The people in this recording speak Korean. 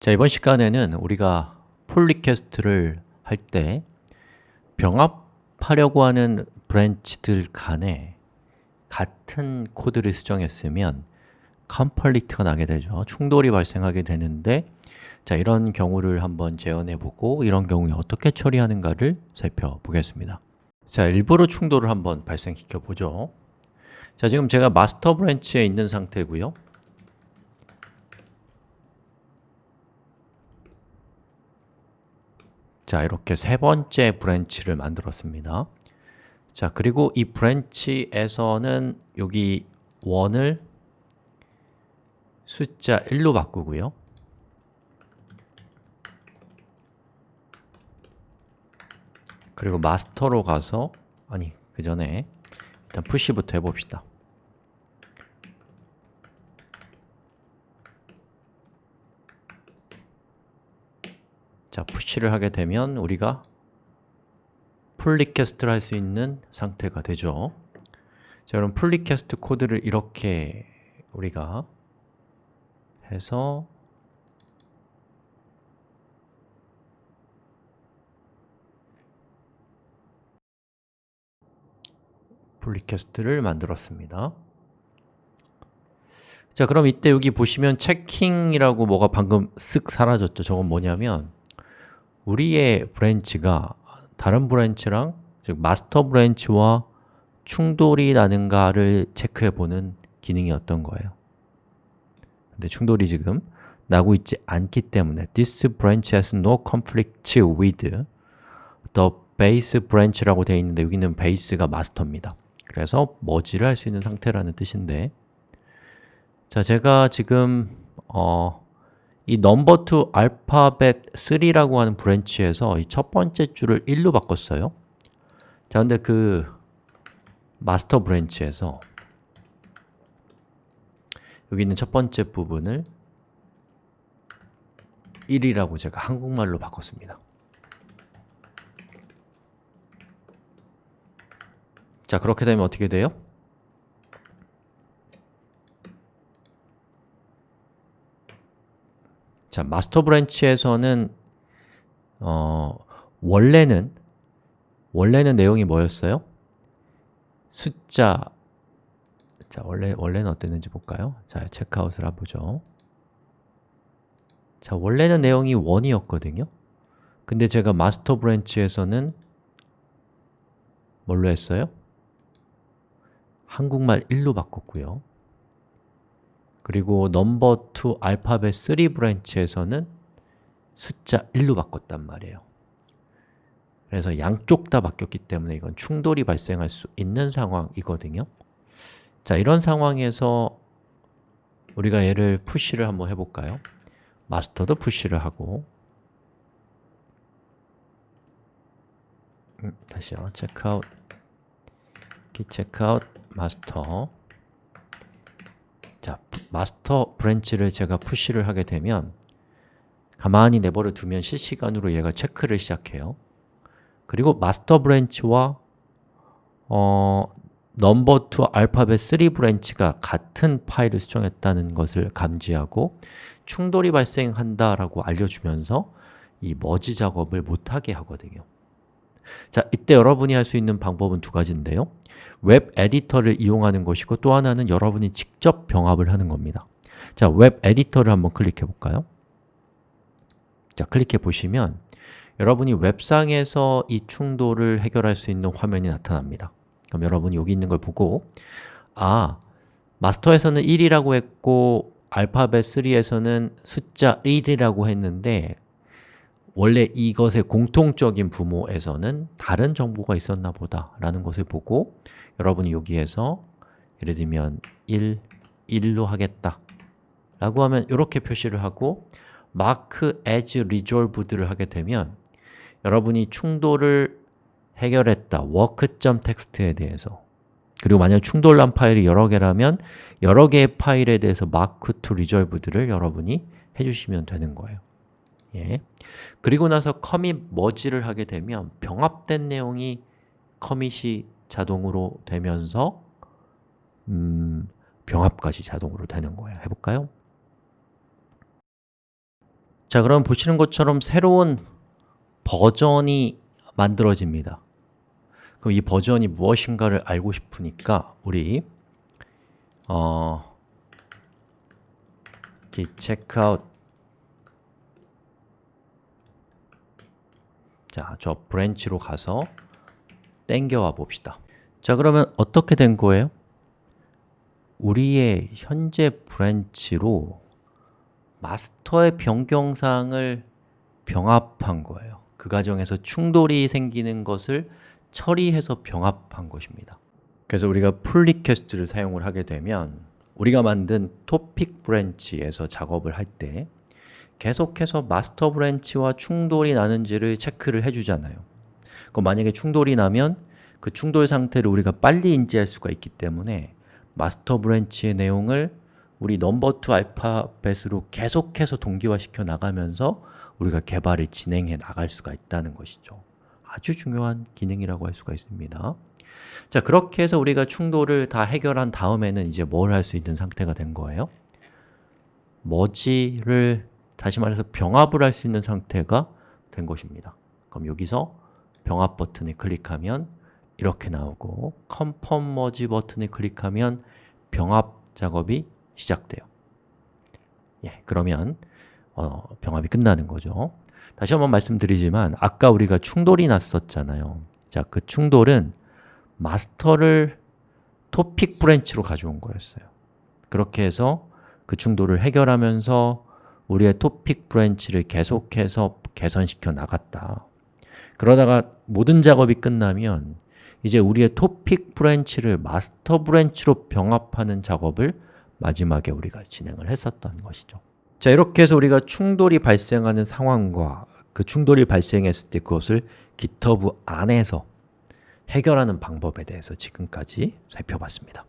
자, 이번 시간에는 우리가 pull request를 할 때 병합하려고 하는 branch들 간에 같은 코드를 수정했으면 conflict가 나게 되죠. 충돌이 발생하게 되는데 자, 이런 경우를 한번 재현해 보고 이런 경우에 어떻게 처리하는가를 살펴보겠습니다. 자, 일부러 충돌을 한번 발생시켜 보죠. 자, 지금 제가 master branch에 있는 상태고요 자, 이렇게 세 번째 branch를 만들었습니다. 자, 그리고 이 branch에서는 여기 1을 숫자 1로 바꾸고요. 그리고 master로 가서 아니, 그 전에 일단 push부터 해봅시다 자, push를 하게 되면 우리가 pull request를 할 수 있는 상태가 되죠. 자, 그럼 pull request 코드를 이렇게 우리가 해서 pull request를 만들었습니다. 자, 그럼 이때 여기 보시면 checking이라고 뭐가 방금 쓱 사라졌죠. 저건 뭐냐면 우리의 branch가 다른 branch랑 즉 master branch와 충돌이 나는가를 체크해 보는 기능이었던 거예요. 근데 충돌이 지금 나고 있지 않기 때문에 This branch has no conflict with the base branch라고 되어 있는데 여기는 base가 master입니다. 그래서 머지를 할 수 있는 상태라는 뜻인데 자, 제가 지금 어, 이 number2 알파벳 3라고 하는 branch에서 이 첫 번째 줄을 1로 바꿨어요 자, 근데 그 master branch에서 여기 있는 첫 번째 부분을 1이라고 제가 한국말로 바꿨습니다 자, 그렇게 되면 어떻게 돼요? 자, master branch에서는 어, 원래는 원래는 내용이 뭐였어요? 숫자 자, 원래 원래는 어땠는지 볼까요? 자, checkout을 해보죠. 자, 원래는 내용이 1이었거든요. 근데 제가 master branch에서는 뭘로 했어요? 한국말 1로 바꿨고요. 그리고 number 2 알파벳 3 branch에서는 숫자 1로 바꿨단 말이에요. 그래서 양쪽 다 바뀌었기 때문에 이건 충돌이 발생할 수 있는 상황이거든요. 자, 이런 상황에서 우리가 얘를 push를 한번 해볼까요? master도 push를 하고. 음, 다시요, 체크아웃. git checkout master branch를 제가 push를 하게 되면 가만히 내버려 두면 실시간으로 얘가 체크를 시작해요. 그리고 master branch와 어, number 2 알파벳 3 branch가 같은 파일을 수정했다는 것을 감지하고 충돌이 발생한다라고 알려주면서 이 머지 작업을 못하게 하거든요 자, 이때 여러분이 할 수 있는 방법은 두 가지인데요. web editor를 이용하는 것이고 또 하나는 여러분이 직접 병합을 하는 겁니다. 자, web editor를 한번 클릭해 볼까요? 자, 클릭해 보시면 여러분이 웹상에서 이 충돌을 해결할 수 있는 화면이 나타납니다. 그럼 여러분이 여기 있는 걸 보고 아, master에서는 1이라고 했고 알파벳 3에서는 숫자 1이라고 했는데 원래 이것의 공통적인 부모에서는 다른 정보가 있었나 보다 라는 것을 보고 여러분이 여기에서 예를 들면 1, 1로 하겠다 라고 하면 이렇게 표시를 하고 mark as resolved를 하게 되면 여러분이 충돌을 해결했다 work.txt에 대해서. 그리고 만약 충돌난 파일이 여러 개라면 여러 개의 파일에 대해서 mark to resolved를 여러분이 해주시면 되는 거예요 예. 그리고 나서 커밋 머지를 하게 되면 병합된 내용이 커밋이 자동으로 되면서 음, 병합까지 자동으로 되는 거예요 해볼까요? 자, 그럼 보시는 것처럼 새로운 버전이 만들어집니다 그럼 이 버전이 무엇인가를 알고 싶으니까 우리 어, checkout 자, 저 branch로 가서 땡겨와 봅시다. 자, 그러면 어떻게 된 거예요? 우리의 현재 branch로 master의 변경사항을 병합한 거예요. 그 과정에서 충돌이 생기는 것을 처리해서 병합한 것입니다. 그래서 우리가 pull request를 사용을 하게 되면 우리가 만든 topic branch에서 작업을 할 때 계속해서 master branch와 충돌이 나는지를 체크를 해주잖아요. 그럼 만약에 충돌이 나면 그 충돌 상태를 우리가 빨리 인지할 수가 있기 때문에 master branch의 내용을 우리 number2 알파벳으로 계속해서 동기화시켜 나가면서 우리가 개발을 진행해 나갈 수가 있다는 것이죠. 아주 중요한 기능이라고 할 수가 있습니다. 자, 그렇게 해서 우리가 충돌을 다 해결한 다음에는 이제 뭘 할 수 있는 상태가 된 거예요? 머지를 다시 말해서 병합을 할 수 있는 상태가 된 것입니다. 그럼 여기서 병합 버튼을 클릭하면 이렇게 나오고 confirm merge 버튼을 클릭하면 병합 작업이 시작돼요. 예, 그러면 어, 병합이 끝나는 거죠. 다시 한번 말씀드리지만 아까 우리가 충돌이 났었잖아요. 자, 그 충돌은 마스터를 topic branch로 가져온 거였어요. 그렇게 해서 그 충돌을 해결하면서 우리의 topic branch를 계속해서 개선시켜 나갔다. 그러다가 모든 작업이 끝나면 이제 우리의 topic branch를 master branch로 병합하는 작업을 마지막에 우리가 진행을 했었던 것이죠. 자, 이렇게 해서 우리가 충돌이 발생하는 상황과 그 충돌이 발생했을 때 그것을 GitHub 안에서 해결하는 방법에 대해서 지금까지 살펴봤습니다